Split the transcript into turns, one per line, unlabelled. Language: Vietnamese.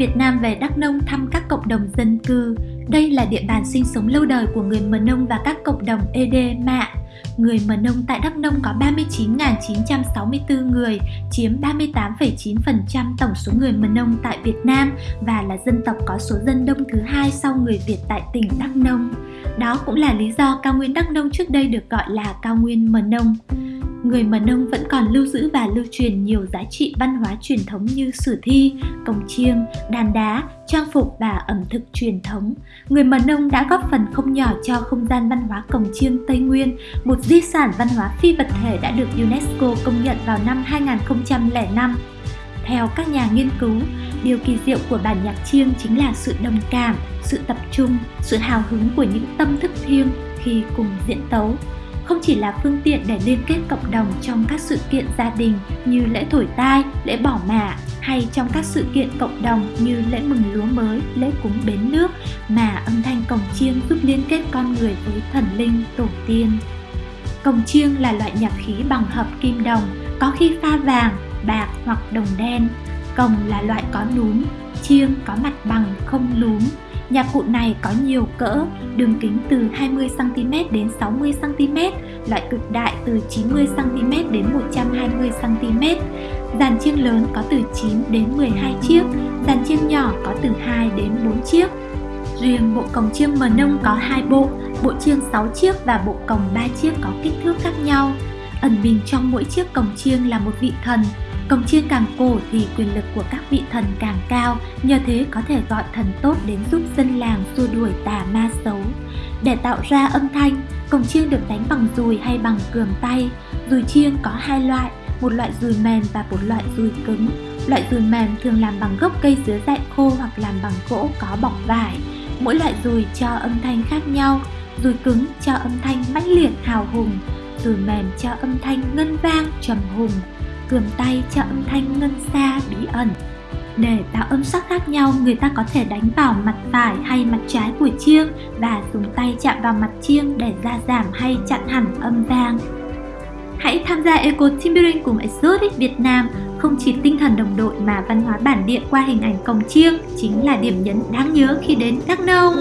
Việt Nam về Đắk Nông thăm các cộng đồng dân cư. Đây là địa bàn sinh sống lâu đời của người Mờ Nông và các cộng đồng ED Mạ. Người Mờ Nông tại Đắk Nông có 39.964 người, chiếm 38,9% tổng số người Mờ Nông tại Việt Nam và là dân tộc có số dân đông thứ hai sau người Việt tại tỉnh Đắk Nông. Đó cũng là lý do cao nguyên Đắk Nông trước đây được gọi là cao nguyên Mờ Nông người Mờ Nông vẫn còn lưu giữ và lưu truyền nhiều giá trị văn hóa truyền thống như sử thi, cồng chiêng, đàn đá, trang phục và ẩm thực truyền thống. Người Mờ Nông đã góp phần không nhỏ cho không gian văn hóa cồng chiêng Tây Nguyên, một di sản văn hóa phi vật thể đã được UNESCO công nhận vào năm 2005. Theo các nhà nghiên cứu, điều kỳ diệu của bản nhạc chiêng chính là sự đồng cảm, sự tập trung, sự hào hứng của những tâm thức thiêng khi cùng diễn tấu không chỉ là phương tiện để liên kết cộng đồng trong các sự kiện gia đình như lễ thổi tai, lễ bỏ mả hay trong các sự kiện cộng đồng như lễ mừng lúa mới, lễ cúng bến nước mà âm thanh cồng chiêng giúp liên kết con người với thần linh, tổ tiên. Cồng chiêng là loại nhạc khí bằng hợp kim đồng, có khi pha vàng, bạc hoặc đồng đen. Cồng là loại có núm, chiêng có mặt bằng không lúm, Nhạc cụ này có nhiều cỡ, đường kính từ 20cm đến 60cm, loại cực đại từ 90cm đến 120cm. Dàn chiêng lớn có từ 9 đến 12 chiếc, dàn chiêng nhỏ có từ 2 đến 4 chiếc. Riêng bộ cồng chiêng mờ nông có hai bộ, bộ chiêng 6 chiếc và bộ cồng 3 chiếc có kích thước khác nhau. Ẩn mình trong mỗi chiếc cồng chiêng là một vị thần, Cổng chiêng càng cổ thì quyền lực của các vị thần càng cao, nhờ thế có thể gọi thần tốt đến giúp dân làng xua đuổi tà ma xấu. Để tạo ra âm thanh, cổng chiêng được đánh bằng dùi hay bằng cườm tay. Dùi chiêng có hai loại, một loại dùi mềm và một loại dùi cứng. Loại dùi mềm thường làm bằng gốc cây dứa dại khô hoặc làm bằng gỗ có bọc vải. Mỗi loại dùi cho âm thanh khác nhau. Dùi cứng cho âm thanh mãnh liệt hào hùng, dùi mềm cho âm thanh ngân vang trầm hùng cườm tay cho âm thanh ngân xa bí ẩn. Để tạo âm sắc khác nhau, người ta có thể đánh vào mặt phải hay mặt trái của chiêng và dùng tay chạm vào mặt chiêng để gia giảm hay chặn hẳn âm vang. Hãy tham gia Eco Timbering cùng Exotic Việt Nam, không chỉ tinh thần đồng đội mà văn hóa bản địa qua hình ảnh cồng chiêng chính là điểm nhấn đáng nhớ khi đến Đắk Nông.